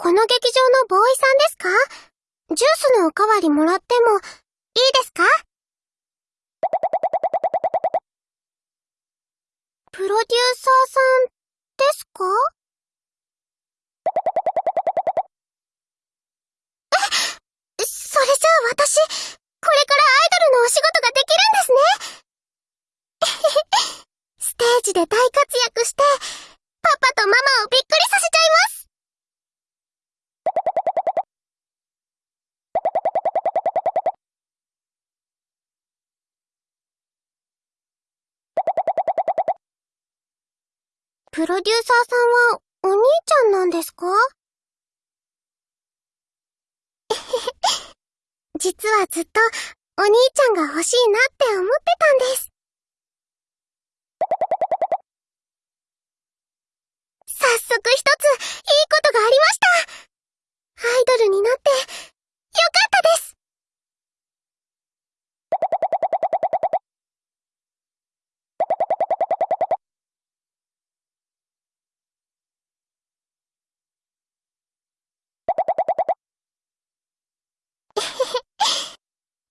この劇場のボーイさんですか？ジュースのおかわりもらってもいいですか？プロデューサーさんですか？え、それじゃあ私、これからアイドルのお仕事ができるんですね？ステージで大活躍して、パパとママをびっくりさせちゃいます！プロデューサーさんはお兄ちゃんなんですか？実はずっとお兄ちゃんが欲しいなって思ってたんです。早速一ついいことがありましたアイドルになってよかったです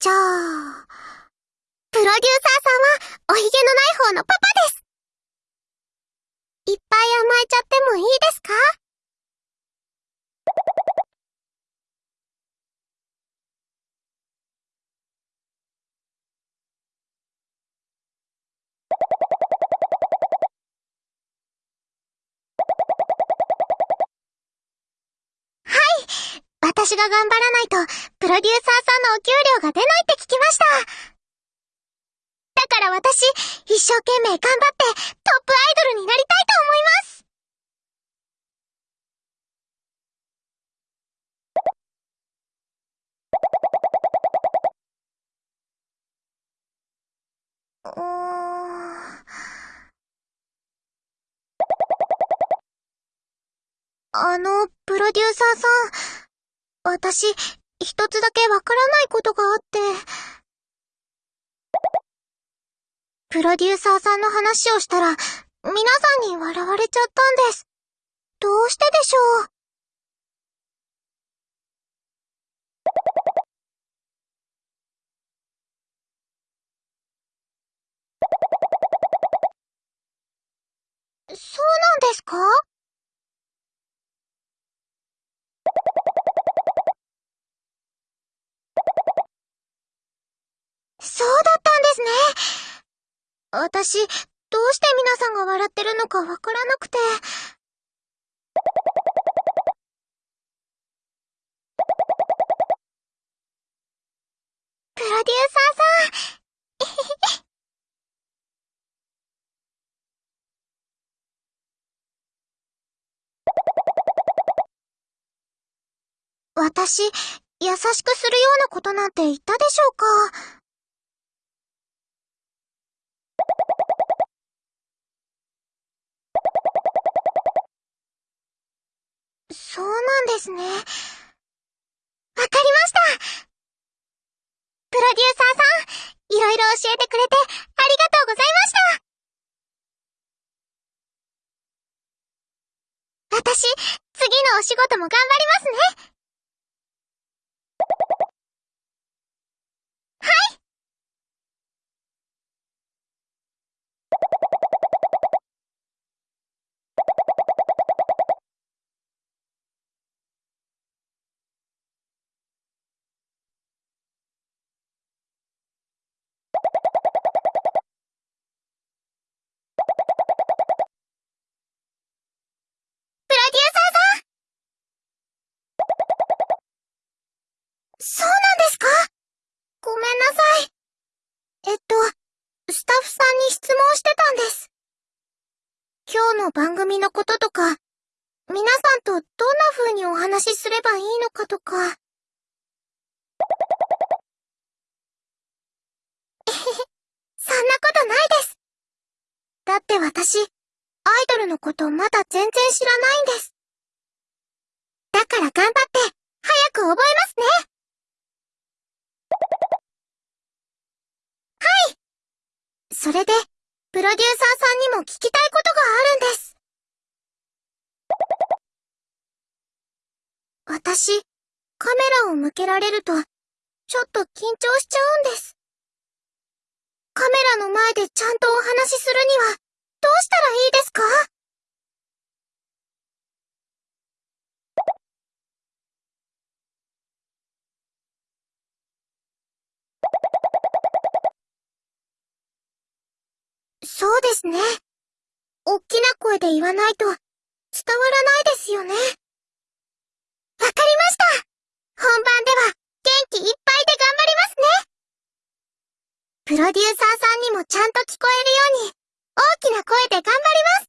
ょう、プロデューサーさんはおひげのない方のパパです。いっぱい甘えちゃってもいいですか？私が頑張らないと、プロデューサーさんのお給料が出ないって聞きました。だから私、一生懸命頑張って、トップアイドルになりたいと思います。あの、プロデューサーさん。私、一つだけわからないことがあって。プロデューサーさんの話をしたら、皆さんに笑われちゃったんです。どうしてでしょう？そうなんですか？そうだったんですね。私、どうして皆さんが笑ってるのかわからなくて。プロデューサーさん。私、優しくするようなことなんて言ったでしょうか？そうなんですね。わかりました。プロデューサーさん、いろいろ教えてくれてありがとうございました。私、次のお仕事も頑張りますね。そうなんですか？ごめんなさい。えっと、スタッフさんに質問してたんです。今日の番組のこととか、皆さんとどんな風にお話しすればいいのかとか。えへへ、そんなことないです。だって私、アイドルのことまだ全然知らないんです。だから頑張って、早く覚えますね。はいそれで、プロデューサーさんにも聞きたいことがあるんです。私、カメラを向けられると、ちょっと緊張しちゃうんです。カメラの前でちゃんとお話しするには、どうしたらいいですか？そうですね。おっきな声で言わないと伝わらないですよね。わかりました本番では元気いっぱいで頑張りますねプロデューサーさんにもちゃんと聞こえるように大きな声で頑張ります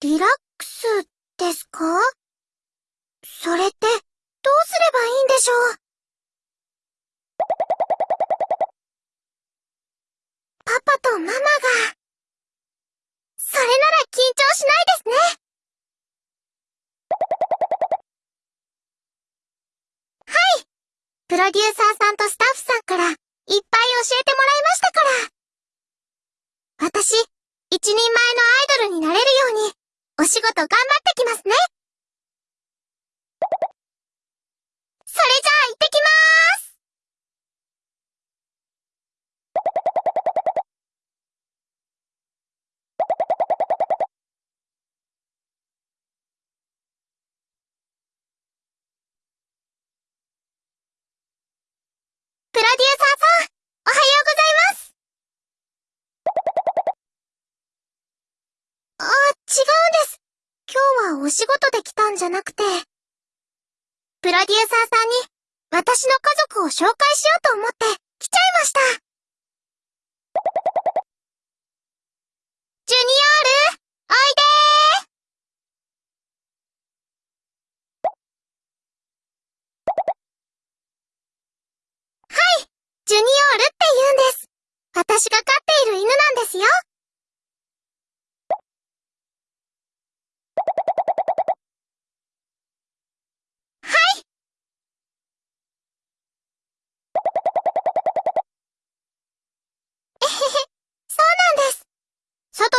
リラックスですか？それってどうすればいいんでしょう？パパとママが、それなら緊張しないですね。はい。プロデューサーさんとスタッフさんからいっぱい教えてもらいましたから。私、一人前のアイドルになれるように、お仕事頑張ってきますね。それじゃあ行ってきまーす。プロデューサーさん、おはようございます。あ、違う。今日はお仕事で来たんじゃなくて、プロデューサーさんに私の家族を紹介しようと思って来ちゃいました。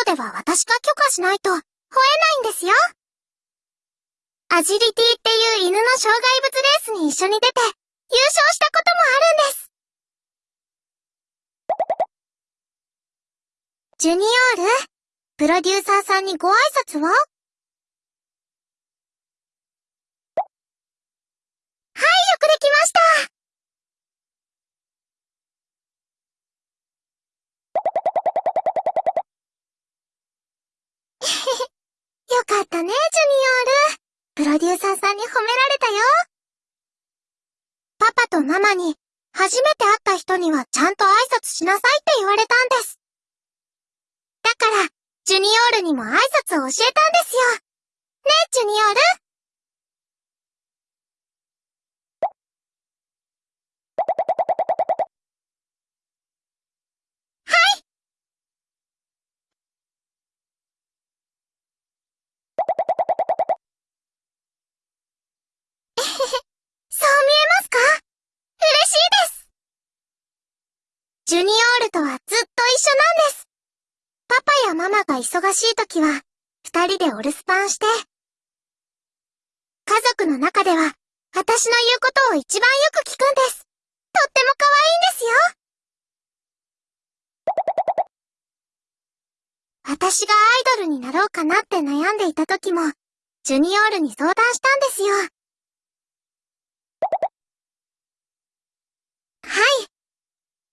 では私が許可しないと吠えないんですよ。アジリティっていう犬の障害物レースに一緒に出て優勝したこともあるんです。ジュニオール、プロデューサーさんにご挨拶ははい、よくできました。かったね、ジュニオール。プロデューサーさんに褒められたよ。パパとママに、初めて会った人にはちゃんと挨拶しなさいって言われたんです。だから、ジュニオールにも挨拶を教えたんですよ。ねえ、ジュニオールそう見えますか？嬉しいですジュニオールとはずっと一緒なんです。パパやママが忙しい時は、二人でお留守番して。家族の中では、私の言うことを一番よく聞くんです。とっても可愛いんですよ。私がアイドルになろうかなって悩んでいた時も、ジュニオールに相談したんですよ。はい。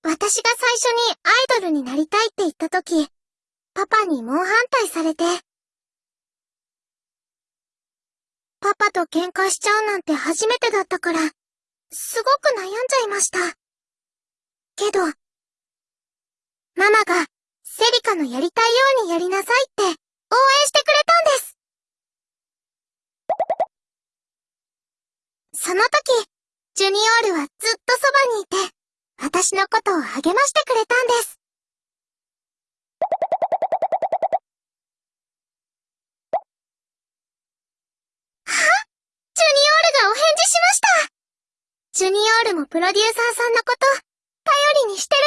私が最初にアイドルになりたいって言った時、パパに猛反対されて。パパと喧嘩しちゃうなんて初めてだったから、すごく悩んじゃいました。けど、ママがセリカのやりたいようにやりなさいって応援してくれたんです。その時、ジュニオールはずっとそばにいて、私のことを励ましてくれたんです。ジュニオールがお返事しましたジュニオールもプロデューサーさんのこと、頼りにしてる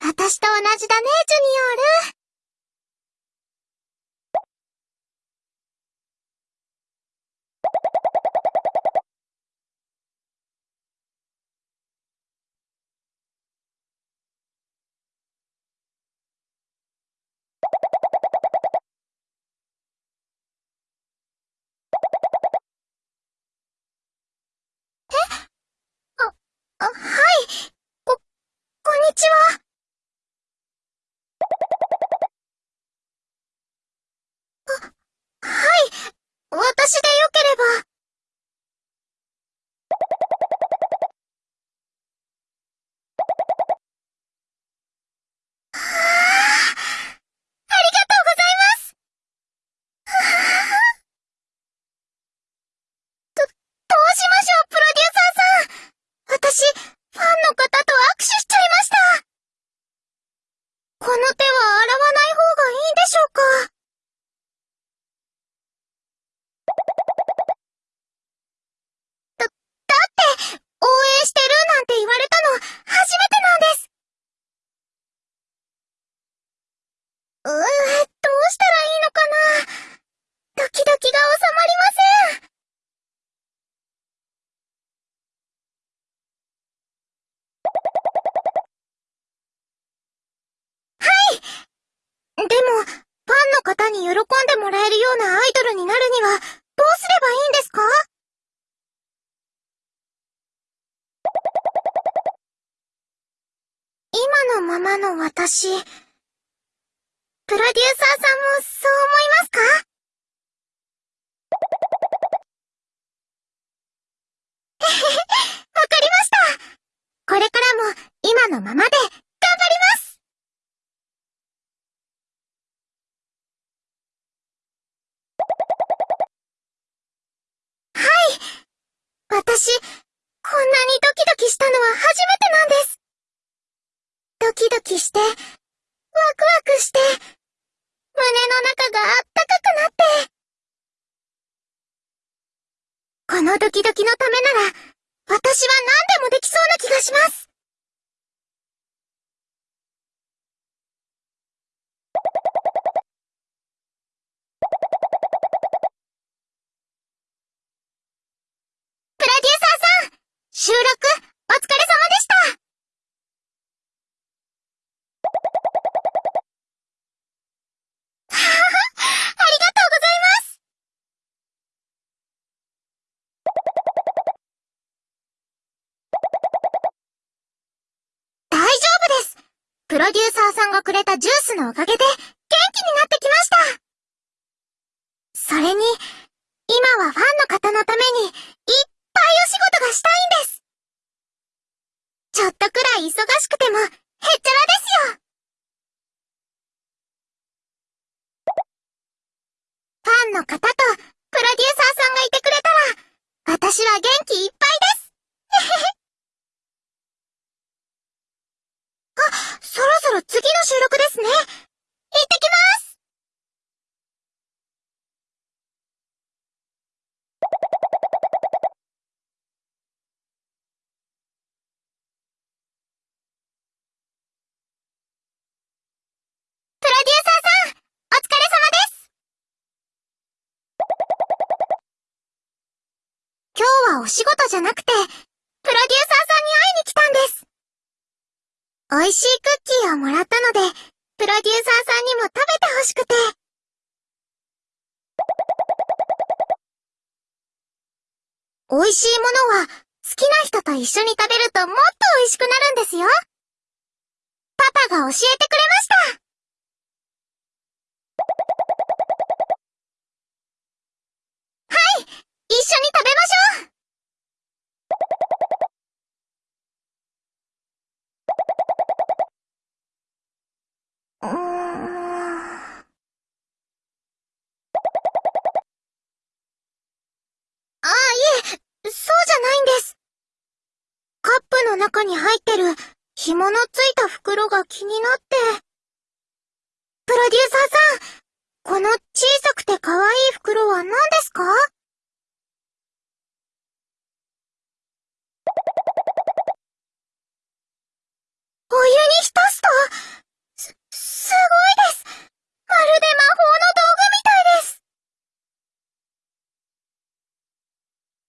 みたい。私と同じだね、ジュニオール。あ、はい。こ、こんにちは。あ、はい。私でよければ。はあ、ありがとうございます。はあど、どうしましょう、プロデューサーさん。私、ファンの方と握手しちゃいました。この手は洗わない方がいいんでしょうかだ、だって、応援してるなんて言われたの、初めてなんです。うー、どうしたらいいのかなドキドキが収まりません。でも、ファンの方に喜んでもらえるようなアイドルになるには、どうすればいいんですか？今のままの私、プロデューサーさんもそう思いますか、わかりました。これからも今のままで頑張ります私、こんなにドキドキしたのは初めてなんです。ドキして、ワクワクして、胸の中があったかくなって。このドキドキのためなら、私は何でもできそうな気がします。プロデューサーさん、収録、お疲れ様でした。ははは、ありがとうございます。大丈夫です。プロデューサーさんがくれたジュースのおかげで、元気になってきました。それに、今はファンの方のために、いっぱいお仕事がしたいんです。ちょっとくらい忙しくても、へっちゃらですよ。ファンの方と、プロデューサーさんがいてくれたら、私は元気いっぱいです。へへへ。あ、そろそろ次の収録ですね。行ってきます。プロデューサーさん、お疲れ様です。今日お仕事じゃなくて、プロデューサーさんに会いに来たんです。美味しいクッキーをもらったので、プロデューサーさんにも食べてほしくて。美味しいものは、好きな人と一緒に食べるともっと美味しくなるんですよ。パパが教えてくれました。はい、一緒に食べましょう。うーん。ああ、いえ、そうじゃないんです。カップの中に入ってる、紐のついた袋が気になって。プロデューサーさん、この小さくて可愛い袋は何ですかお湯に浸すと、す、すごいです。まるで魔法の道具みたいです。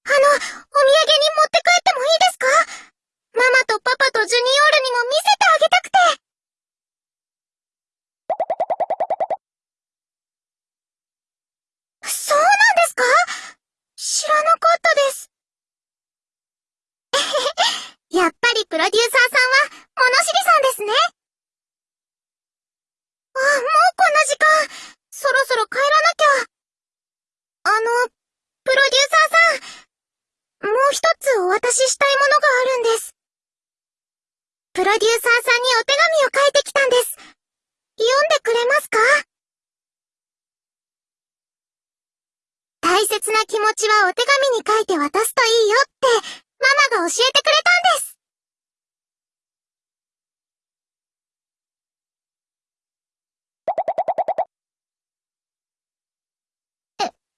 あの、お土産に持って帰ってもいいですかママとパパとジュニオールにも見せてあげたくて。そうなんですか知らなかったです。やっぱりプロデューサーさんは物知りさんですね。あ、もうこんな時間。そろそろ帰らなきゃ。あの、プロデューサーさん。もう一つお渡ししたいものがあるんです。プロデューサーさんにお手紙を書いてきたんです。読んでくれますか？大切な気持ちはお手紙に書いて渡すといいよって、ママが教えてくれたんです。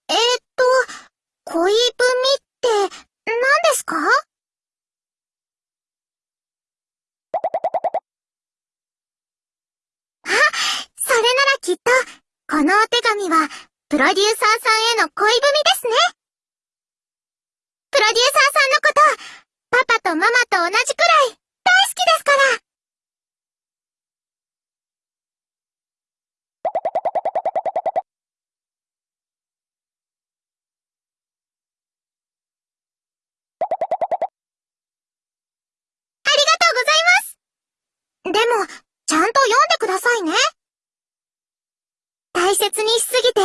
えー、っと、恋文って何ですか？あ、それならきっと、このお手紙は、プロデューサーさんへの恋文ですね。プロデューサーさんのこと、パパとママと同じくらい、大好きですから。でも、ちゃんと読んでくださいね。大切にしすぎて、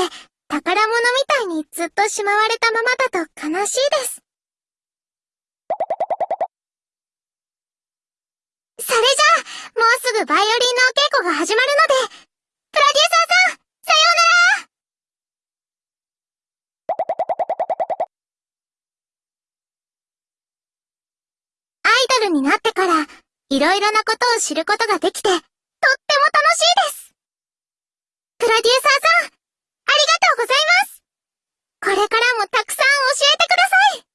宝物みたいにずっとしまわれたままだと悲しいです。それじゃあ、もうすぐバイオリンのお稽古が始まるので、プロデューサーさん、さようならアイドルになってから、いろいろなことを知ることができて、とっても楽しいです。プロデューサーさん、ありがとうございます。これからもたくさん教えてください。